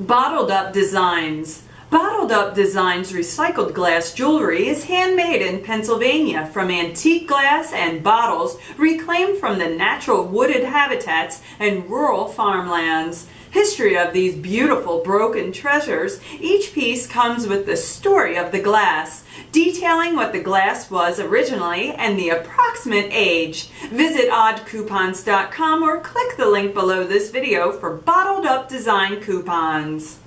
Bottled Up Designs. Bottled Up Designs recycled glass jewelry is handmade in Pennsylvania from antique glass and bottles reclaimed from the natural wooded habitats and rural farmlands. History of these beautiful broken treasures. Each piece comes with the story of the glass, detailing what the glass was originally and the approximate age. Visit oddcoupons.com or click the link below this video for bottled up design coupons.